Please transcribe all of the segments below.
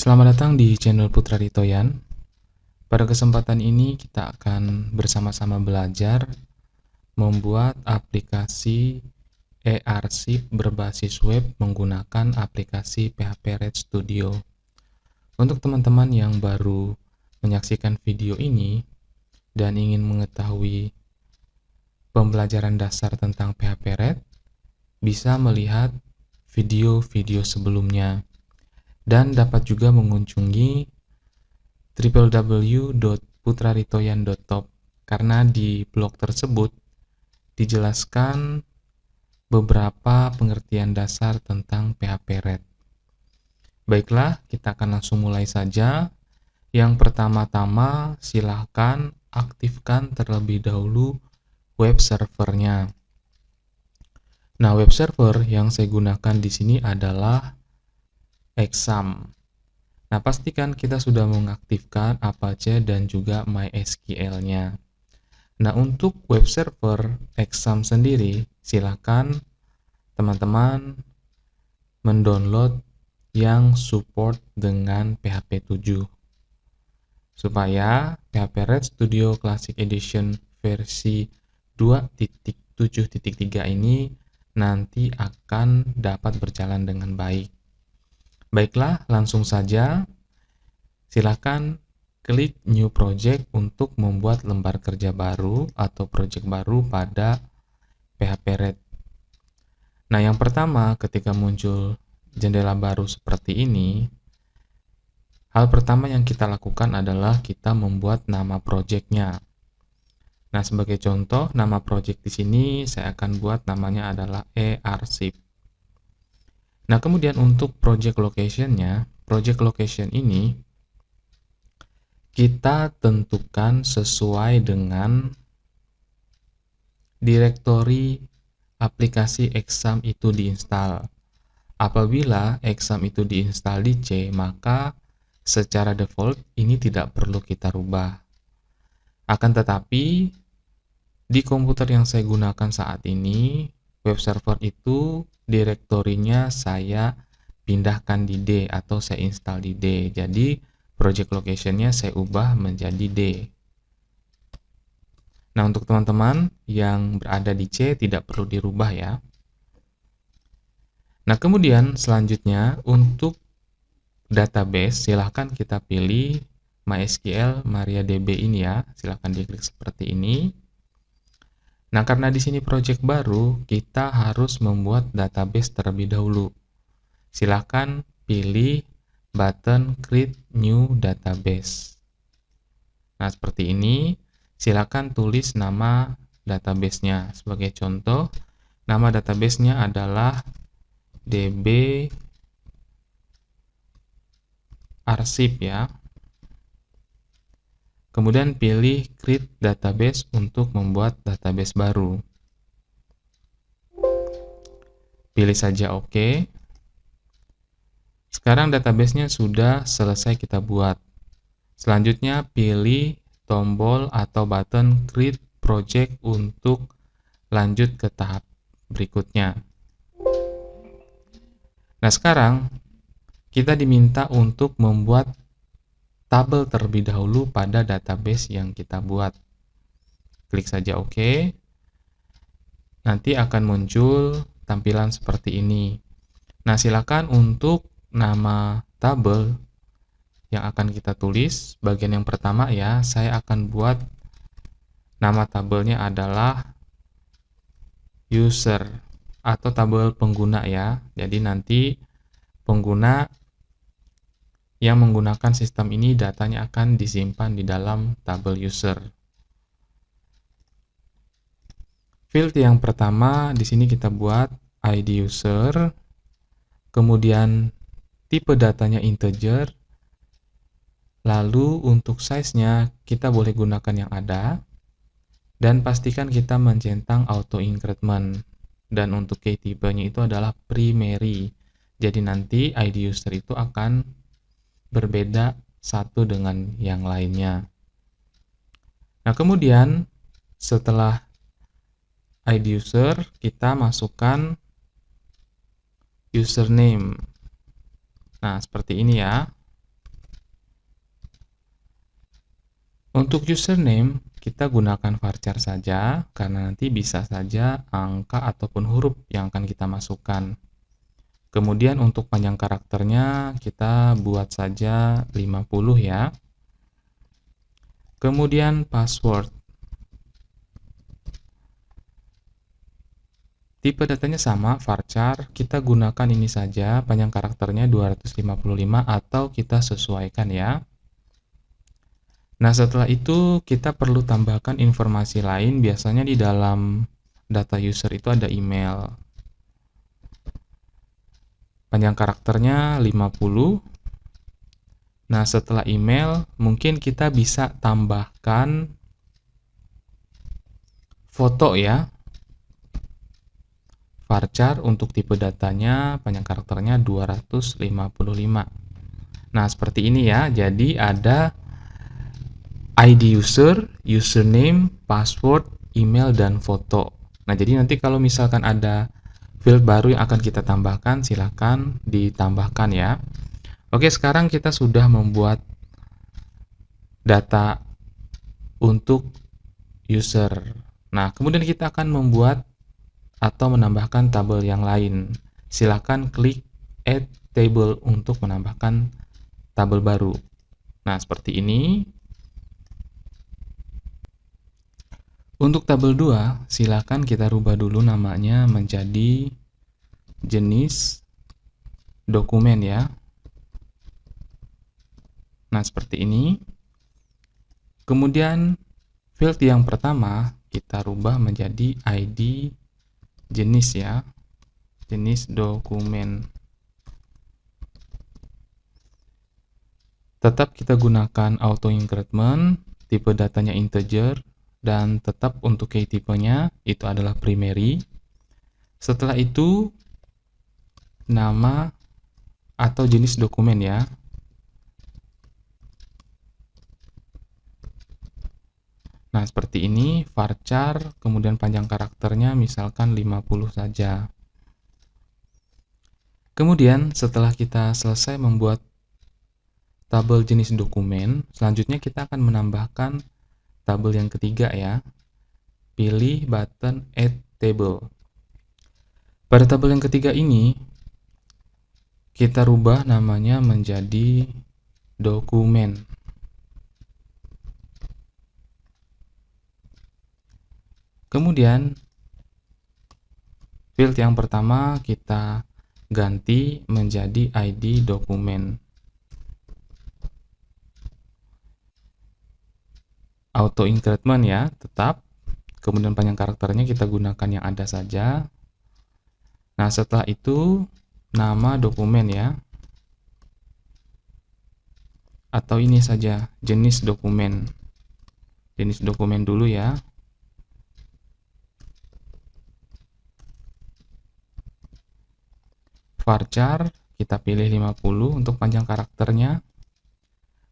Selamat datang di channel Putra Ritoyan. Pada kesempatan ini kita akan bersama-sama belajar membuat aplikasi e-arsip berbasis web menggunakan aplikasi PHP Red Studio. Untuk teman-teman yang baru menyaksikan video ini dan ingin mengetahui pembelajaran dasar tentang PHP Red, bisa melihat video-video sebelumnya dan dapat juga mengunjungi www.putraritoyan.top karena di blog tersebut dijelaskan beberapa pengertian dasar tentang PHP Red. Baiklah, kita akan langsung mulai saja. Yang pertama-tama, silahkan aktifkan terlebih dahulu web servernya. Nah, web server yang saya gunakan di sini adalah exam. Nah, pastikan kita sudah mengaktifkan Apache dan juga MySQL-nya. Nah, untuk web server exam sendiri, silakan teman-teman mendownload yang support dengan PHP 7 supaya PHP Red Studio Classic Edition versi 2.7.3 ini nanti akan dapat berjalan dengan baik. Baiklah, langsung saja. Silakan klik New Project untuk membuat lembar kerja baru atau project baru pada PHP Red. Nah, yang pertama ketika muncul jendela baru seperti ini, hal pertama yang kita lakukan adalah kita membuat nama projectnya. Nah, sebagai contoh, nama project di sini saya akan buat namanya adalah e-arsip. Nah, kemudian untuk project location-nya, project location ini kita tentukan sesuai dengan direktori aplikasi exam itu diinstal. Apabila exam itu diinstal di C, maka secara default ini tidak perlu kita rubah. Akan tetapi, di komputer yang saya gunakan saat ini, web server itu direktorinya saya pindahkan di D atau saya install di D. Jadi project locationnya saya ubah menjadi D. Nah untuk teman-teman yang berada di C tidak perlu dirubah ya. Nah kemudian selanjutnya untuk database silahkan kita pilih MySQL MariaDB ini ya. Silahkan diklik seperti ini. Nah, karena di sini project baru, kita harus membuat database terlebih dahulu. Silakan pilih button Create New Database. Nah, seperti ini. Silakan tulis nama databasenya. Sebagai contoh, nama databasenya adalah db arsip ya. Kemudian pilih Create Database untuk membuat database baru. Pilih saja OK. Sekarang databasenya sudah selesai kita buat. Selanjutnya pilih tombol atau button Create Project untuk lanjut ke tahap berikutnya. Nah sekarang kita diminta untuk membuat tabel terlebih dahulu pada database yang kita buat. Klik saja OK. Nanti akan muncul tampilan seperti ini. Nah, silakan untuk nama tabel yang akan kita tulis, bagian yang pertama ya, saya akan buat nama tabelnya adalah user atau tabel pengguna ya. Jadi nanti pengguna yang menggunakan sistem ini datanya akan disimpan di dalam tabel user. Field yang pertama di sini kita buat ID user, kemudian tipe datanya integer, lalu untuk size-nya kita boleh gunakan yang ada, dan pastikan kita mencentang auto increment. Dan untuk key tipenya itu adalah primary. Jadi nanti ID user itu akan berbeda satu dengan yang lainnya. Nah, kemudian setelah ID user, kita masukkan username. Nah, seperti ini ya. Untuk username, kita gunakan varchar saja, karena nanti bisa saja angka ataupun huruf yang akan kita masukkan. Kemudian untuk panjang karakternya, kita buat saja 50 ya. Kemudian password. Tipe datanya sama, varchar, kita gunakan ini saja, panjang karakternya 255 atau kita sesuaikan ya. Nah, setelah itu kita perlu tambahkan informasi lain, biasanya di dalam data user itu ada email. Panjang karakternya 50. Nah, setelah email, mungkin kita bisa tambahkan foto ya. Varchar untuk tipe datanya, panjang karakternya 255. Nah, seperti ini ya. Jadi ada ID user, username, password, email, dan foto. Nah, jadi nanti kalau misalkan ada field baru yang akan kita tambahkan, silahkan ditambahkan ya. Oke, sekarang kita sudah membuat data untuk user. Nah, kemudian kita akan membuat atau menambahkan tabel yang lain. Silahkan klik Add Table untuk menambahkan tabel baru. Nah, seperti ini. Untuk tabel 2, silakan kita rubah dulu namanya menjadi jenis dokumen ya. Nah, seperti ini. Kemudian field yang pertama kita rubah menjadi ID jenis ya. Jenis dokumen. Tetap kita gunakan auto increment, tipe datanya integer, dan tetap untuk key tipenya itu adalah primary. Setelah itu nama atau jenis dokumen ya. Nah, seperti ini varchar, kemudian panjang karakternya misalkan 50 saja. Kemudian setelah kita selesai membuat tabel jenis dokumen, selanjutnya kita akan menambahkan tabel yang ketiga ya. Pilih button Add Table. Pada tabel yang ketiga ini, kita rubah namanya menjadi dokumen. Kemudian, field yang pertama kita ganti menjadi ID dokumen. Auto increment ya tetap. Kemudian panjang karakternya kita gunakan yang ada saja. Nah setelah itu nama dokumen ya. Atau ini saja jenis dokumen. Jenis dokumen dulu ya. Varchar kita pilih 50 untuk panjang karakternya.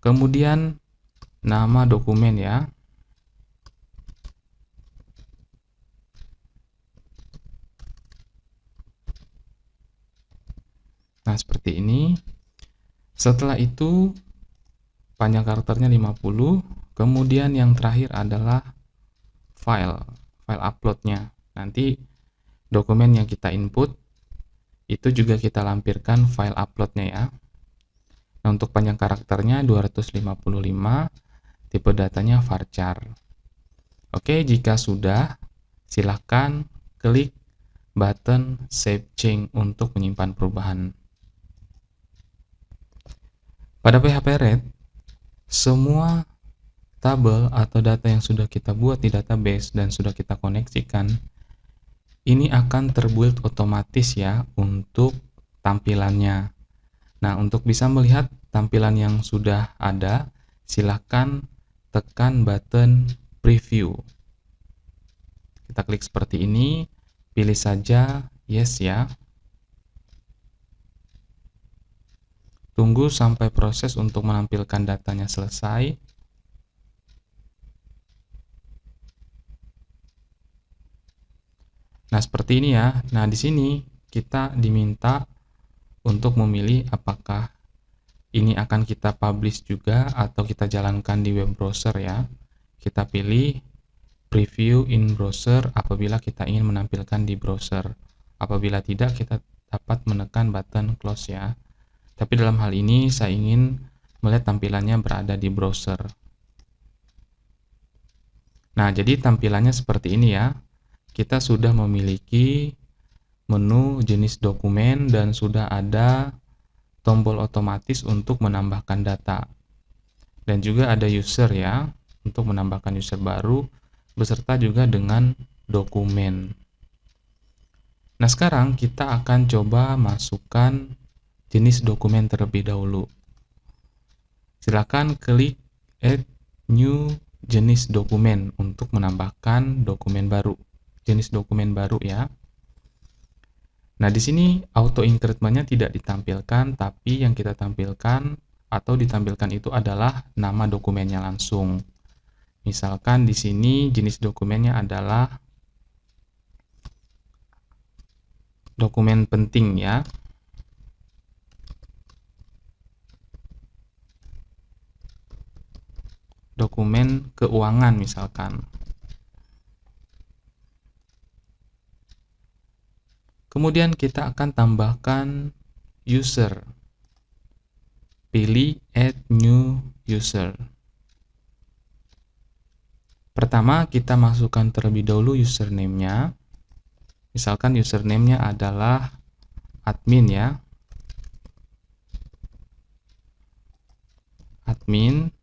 Kemudian nama dokumen ya. Nah, seperti ini. Setelah itu panjang karakternya 50, kemudian yang terakhir adalah file, file uploadnya. Nanti dokumen yang kita input itu juga kita lampirkan file uploadnya ya. Nah, untuk panjang karakternya 255 tipe datanya varchar. Oke, jika sudah, silahkan klik button Save Change untuk menyimpan perubahan. Pada PHP Red, semua tabel atau data yang sudah kita buat di database dan sudah kita koneksikan, ini akan terbuild otomatis ya untuk tampilannya. Nah, untuk bisa melihat tampilan yang sudah ada, silahkan tekan button preview. Kita klik seperti ini, pilih saja yes ya. Tunggu sampai proses untuk menampilkan datanya selesai. Nah, seperti ini ya. Nah, di sini kita diminta untuk memilih apakah ini akan kita publish juga atau kita jalankan di web browser ya. Kita pilih preview in browser apabila kita ingin menampilkan di browser. Apabila tidak, kita dapat menekan button close ya. Tapi dalam hal ini saya ingin melihat tampilannya berada di browser. Nah, jadi tampilannya seperti ini ya. Kita sudah memiliki menu jenis dokumen dan sudah ada tombol otomatis untuk menambahkan data. Dan juga ada user ya, untuk menambahkan user baru, beserta juga dengan dokumen. Nah sekarang kita akan coba masukkan jenis dokumen terlebih dahulu. Silakan klik add new jenis dokumen untuk menambahkan dokumen baru. Jenis dokumen baru ya. Nah, di sini auto increment-nya tidak ditampilkan, tapi yang kita tampilkan atau ditampilkan itu adalah nama dokumennya langsung. Misalkan di sini jenis dokumennya adalah dokumen penting ya. Dokumen keuangan misalkan. Kemudian kita akan tambahkan user. Pilih add new user. Pertama, kita masukkan terlebih dahulu username-nya. Misalkan username-nya adalah admin ya. Admin.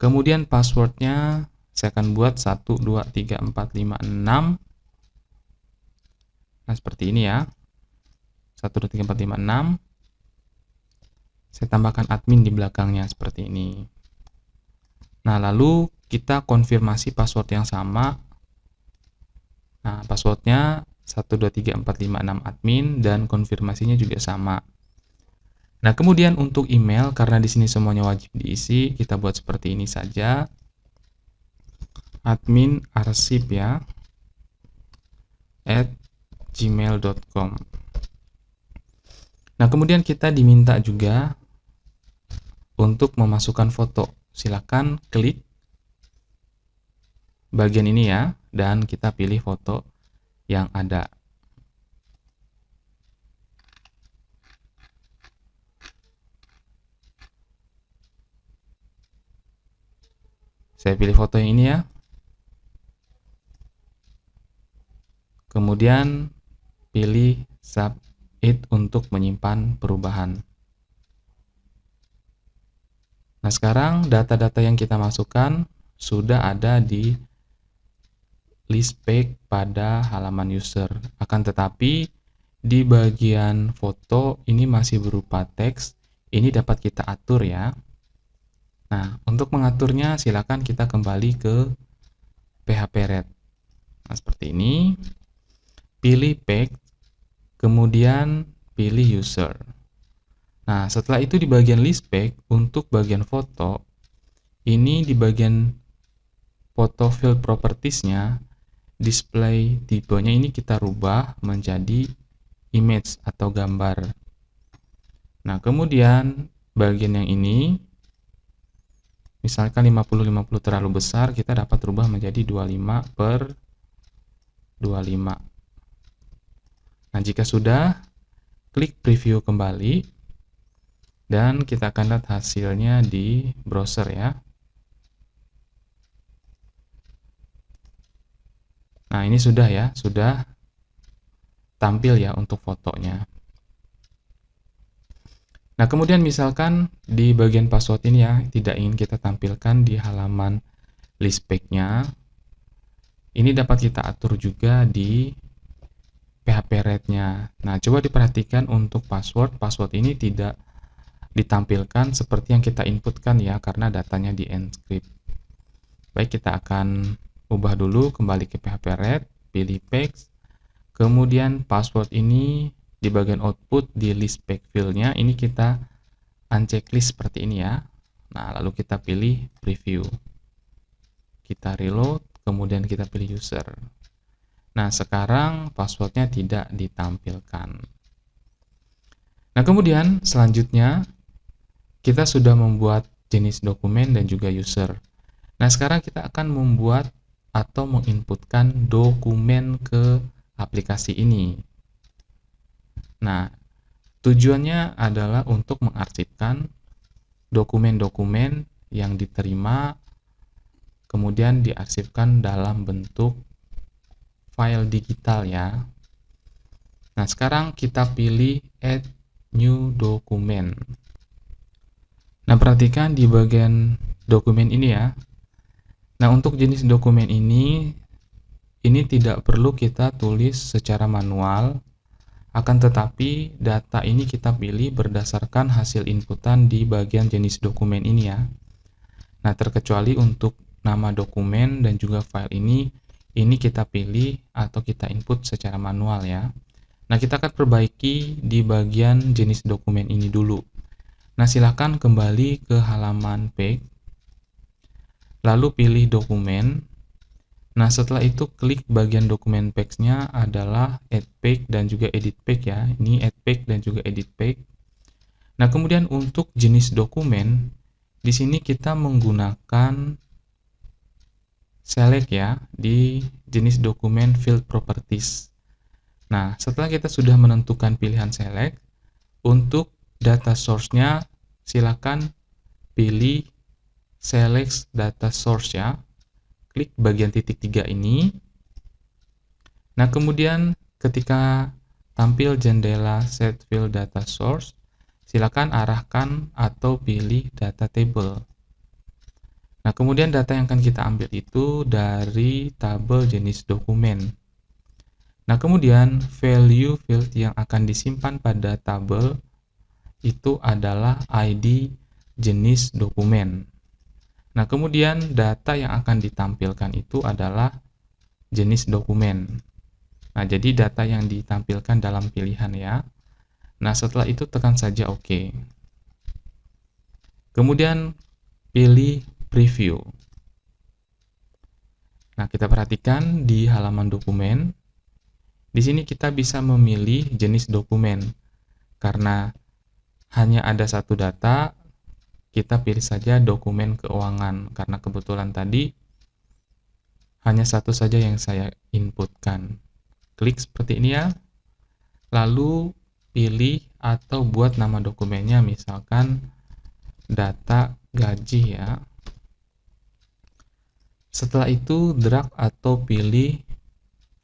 Kemudian passwordnya saya akan buat 1, 2, 3, 4, 5, 6. Nah, seperti ini ya. 1, 2, 3, 4, 5, 6. Saya tambahkan admin di belakangnya seperti ini. Nah, lalu kita konfirmasi password yang sama. Nah, passwordnya 1, 2, 3, 4, 5, 6 admin dan konfirmasinya juga sama. Nah, kemudian untuk email, karena di sini semuanya wajib diisi, kita buat seperti ini saja. Admin arsip ya. At gmail.com Nah, kemudian kita diminta juga untuk memasukkan foto. Silakan klik bagian ini ya, dan kita pilih foto yang ada. Saya pilih foto yang ini ya. Kemudian pilih submit untuk menyimpan perubahan. Nah, sekarang data-data yang kita masukkan sudah ada di list page pada halaman user. Akan tetapi, di bagian foto ini masih berupa teks, ini dapat kita atur ya. Nah, untuk mengaturnya silakan kita kembali ke PHP Red. Nah, seperti ini. Pilih page kemudian pilih user. Nah, setelah itu di bagian list pack, untuk bagian foto, ini di bagian foto field propertiesnya, display tipenya ini kita rubah menjadi image atau gambar. Nah, kemudian bagian yang ini, misalkan 50-50 terlalu besar, kita dapat rubah menjadi 25 per 25. Nah, jika sudah, klik preview kembali dan kita akan lihat hasilnya di browser ya. Nah, ini sudah ya, sudah tampil ya untuk fotonya. Nah, kemudian misalkan di bagian password ini ya, tidak ingin kita tampilkan di halaman list page-nya. Ini dapat kita atur juga di PHP rate-nya. Nah, coba diperhatikan untuk password. Password ini tidak ditampilkan seperti yang kita inputkan ya, karena datanya di encrypt. Baik, kita akan ubah dulu kembali ke PHP rate, pilih page, kemudian password ini di bagian output di list page field-nya, ini kita unchecklist seperti ini ya. Nah, lalu kita pilih preview. Kita reload, kemudian kita pilih user. Nah, sekarang passwordnya tidak ditampilkan. Nah, kemudian selanjutnya kita sudah membuat jenis dokumen dan juga user. Nah, sekarang kita akan membuat atau menginputkan dokumen ke aplikasi ini. Nah, tujuannya adalah untuk mengarsipkan dokumen-dokumen yang diterima kemudian diarsipkan dalam bentuk file digital ya. Nah, sekarang kita pilih add new document. Nah, perhatikan di bagian dokumen ini ya. Nah, untuk jenis dokumen ini ini tidak perlu kita tulis secara manual, akan tetapi data ini kita pilih berdasarkan hasil inputan di bagian jenis dokumen ini ya. Nah, terkecuali untuk nama dokumen dan juga file ini ini kita pilih atau kita input secara manual ya. Nah, kita akan perbaiki di bagian jenis dokumen ini dulu. Nah, silahkan kembali ke halaman page, lalu pilih dokumen. Nah, setelah itu klik bagian dokumen page-nya adalah add page dan juga edit page ya. Ini add page dan juga edit page. Nah, kemudian untuk jenis dokumen, di sini kita menggunakan select ya di jenis dokumen field properties. Nah, setelah kita sudah menentukan pilihan select, untuk data source-nya silakan pilih select data source ya. Klik bagian titik tiga ini. Nah, kemudian ketika tampil jendela set field data source, silakan arahkan atau pilih data table. Nah, kemudian data yang akan kita ambil itu dari tabel jenis dokumen. Nah, kemudian value field yang akan disimpan pada tabel itu adalah ID jenis dokumen. Nah, kemudian data yang akan ditampilkan itu adalah jenis dokumen. Nah, jadi data yang ditampilkan dalam pilihan ya. Nah, setelah itu tekan saja OK. Kemudian pilih preview. Nah, kita perhatikan di halaman dokumen. Di sini kita bisa memilih jenis dokumen. Karena hanya ada satu data, kita pilih saja dokumen keuangan. Karena kebetulan tadi hanya satu saja yang saya inputkan. Klik seperti ini ya. Lalu pilih atau buat nama dokumennya misalkan data gaji ya setelah itu drag atau pilih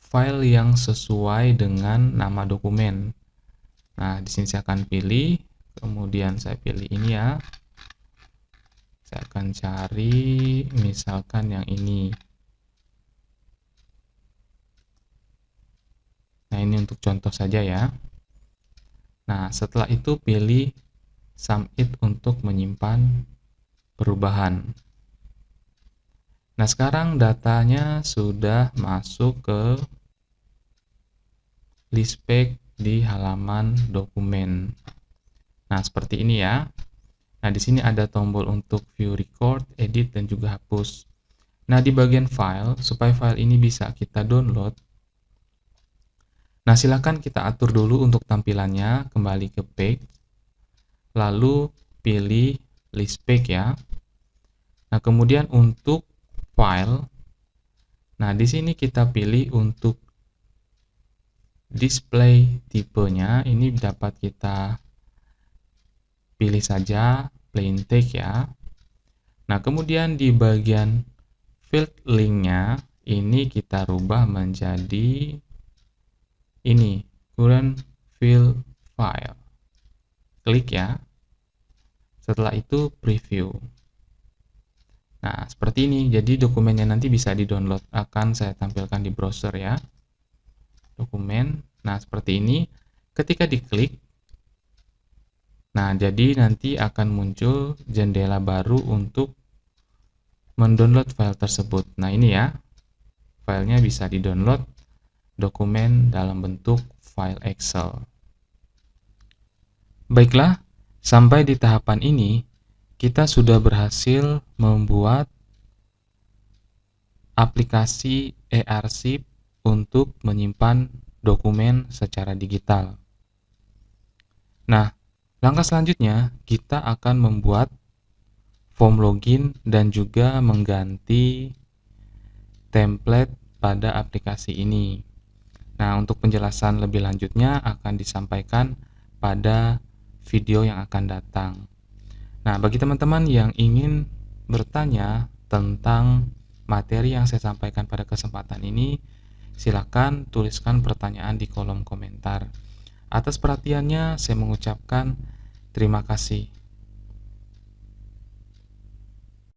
file yang sesuai dengan nama dokumen. Nah, di sini saya akan pilih, kemudian saya pilih ini ya. Saya akan cari misalkan yang ini. Nah, ini untuk contoh saja ya. Nah, setelah itu pilih submit untuk menyimpan perubahan. Nah, sekarang datanya sudah masuk ke list page di halaman dokumen. Nah, seperti ini ya. Nah, di sini ada tombol untuk view record, edit, dan juga hapus. Nah, di bagian file, supaya file ini bisa kita download, nah silakan kita atur dulu untuk tampilannya, kembali ke page, lalu pilih list page ya. Nah, kemudian untuk file. Nah, di sini kita pilih untuk display tipenya. Ini dapat kita pilih saja plain text ya. Nah, kemudian di bagian field linknya ini kita rubah menjadi ini current field file. Klik ya. Setelah itu preview. Nah, seperti ini. Jadi dokumennya nanti bisa di-download. Akan saya tampilkan di browser ya. Dokumen. Nah, seperti ini. Ketika diklik, nah jadi nanti akan muncul jendela baru untuk mendownload file tersebut. Nah, ini ya. Filenya bisa di-download dokumen dalam bentuk file Excel. Baiklah, sampai di tahapan ini, kita sudah berhasil membuat aplikasi eArsip untuk menyimpan dokumen secara digital. Nah, Langkah selanjutnya, kita akan membuat form login dan juga mengganti template pada aplikasi ini. Nah, untuk penjelasan lebih lanjutnya akan disampaikan pada video yang akan datang. Nah, bagi teman-teman yang ingin bertanya tentang materi yang saya sampaikan pada kesempatan ini, silakan tuliskan pertanyaan di kolom komentar. Atas perhatiannya, saya mengucapkan terima kasih.